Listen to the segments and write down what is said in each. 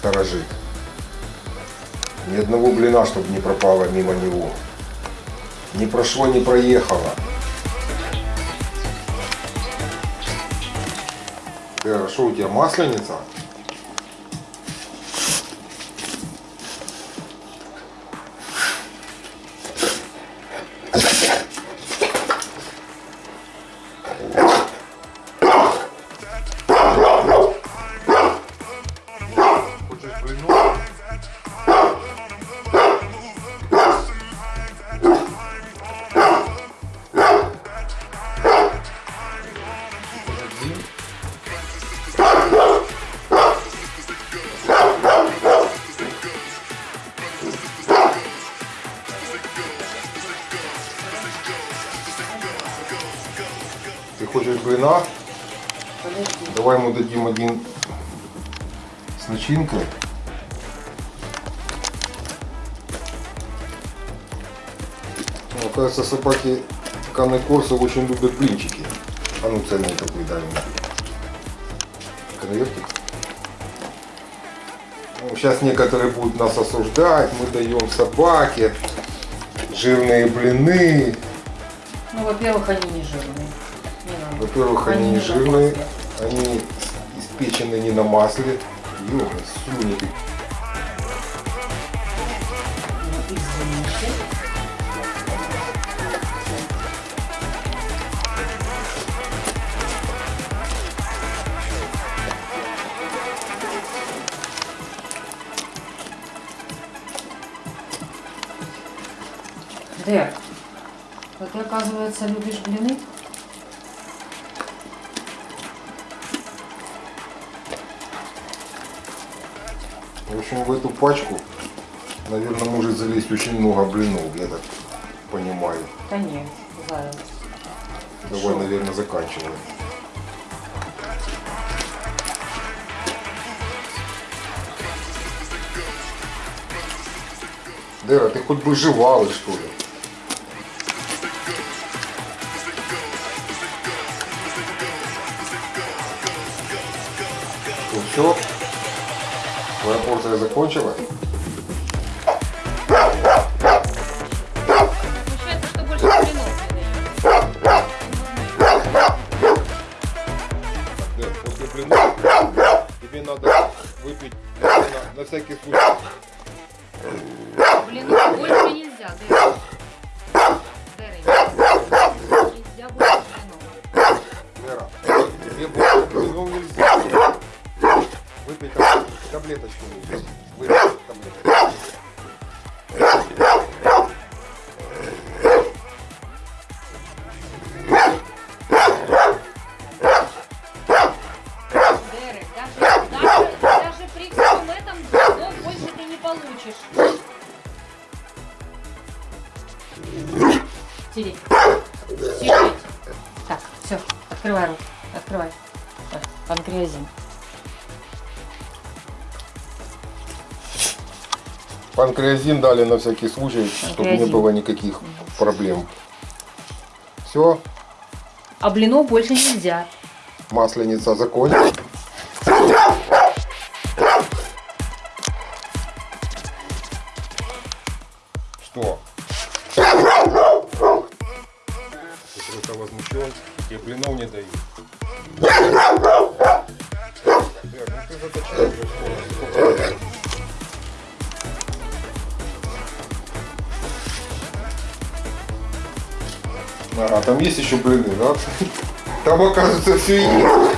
сторожит. Ни одного блина, чтобы не пропало мимо него. Не прошло, не проехало. Что у тебя масленица? Хочешь блина? Давай ему дадим один с начинкой. Ну, Оказывается, собаки Канны Корса очень любят блинчики. А ну цельный такой дай мне. Конвертик. Ну, сейчас некоторые будут нас осуждать. Мы даем собаке жирные блины. Ну, во-первых, они не жирные. Во-первых, они не жирные, они испечены не на масле. Ну, извините. Дэр, а ты, оказывается, любишь блины? В общем, в эту пачку, наверное, может залезть очень много блинов, я так понимаю. Да нет, заяц. Давай, Шо? наверное, заканчиваем. Дера, ты хоть бы жевал, что ли? Ну все, твоя порция закончилась. Тебе надо выпить на, на всякий случай. Блинов больше нельзя, Дэр. Дэр, нельзя больше блинов. Вера, тебе больше блинов нельзя. Выпей там таблеточку. Выпей таблеточку. Даже, даже, при всем этом блинов больше ты не получишь. Сидеть. Сидеть. Так, все, открывай рот. Открывай. Панкреазин. Панкреазин дали на всякий случай, чтобы не Панкреазин. было никаких проблем. Все, А блинов больше нельзя. масленица закончилась. Что? Ты просто возмущен, тебе блинов не дают. Бля, ну ты заточай А, там есть еще блины, да? Там оказывается все есть.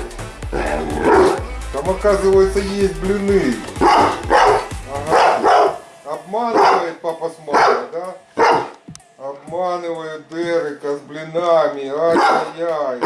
Там оказывается есть блины. Ага. Обманывает папа с мамой, да? Обманывают Дерека с блинами. Ай-яй-яй.